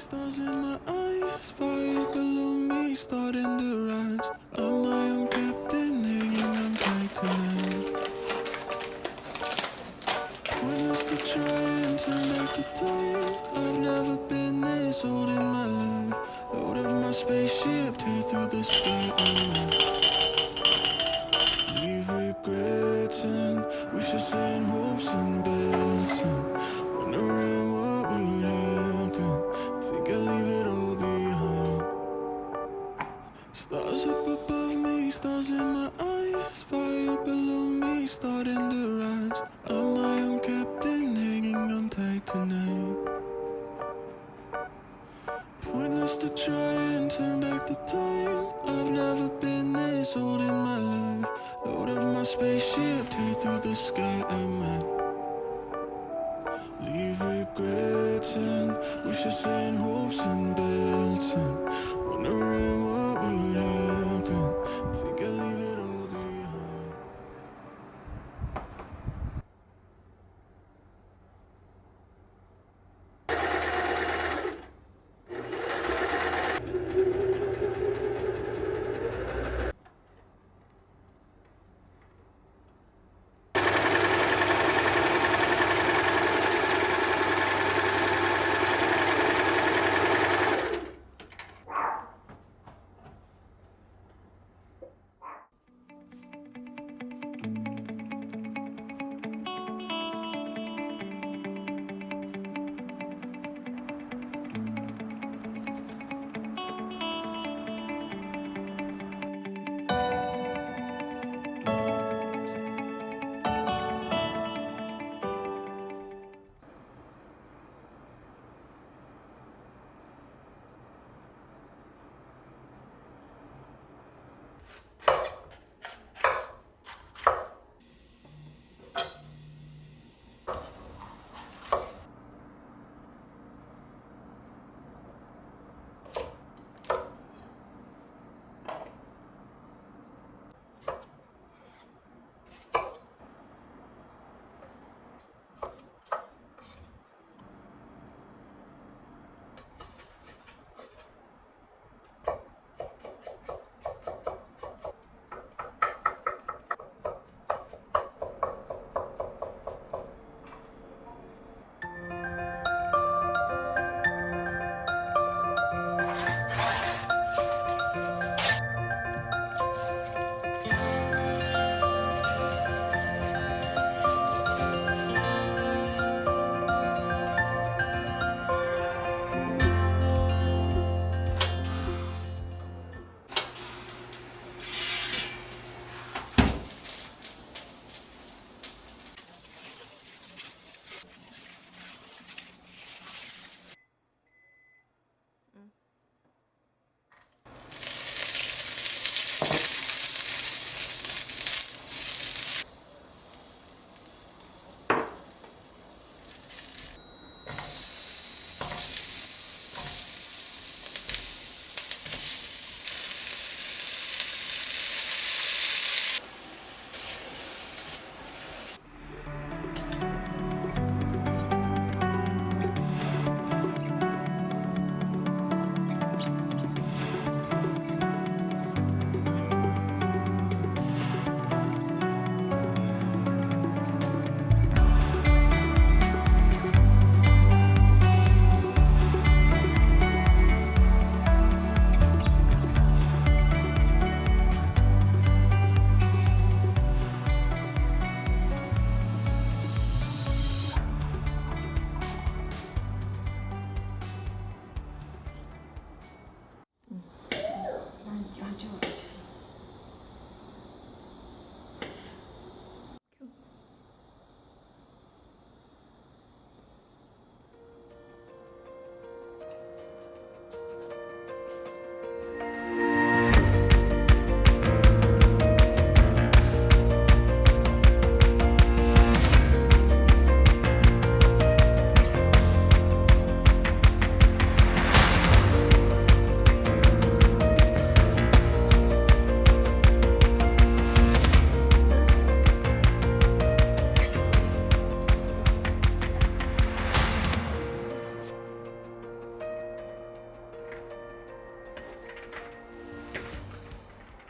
stars in my eyes, fire below me, starting to rise. I'm my own captain, hanging on tight tonight. Pointless to try and turn back the time. I've never been this old in my life. Load up my spaceship, tear through the sky. Leave regrets and wishes and hopes and bets and wondering amen. Leave regrets and wishes and hopes and bets and wondering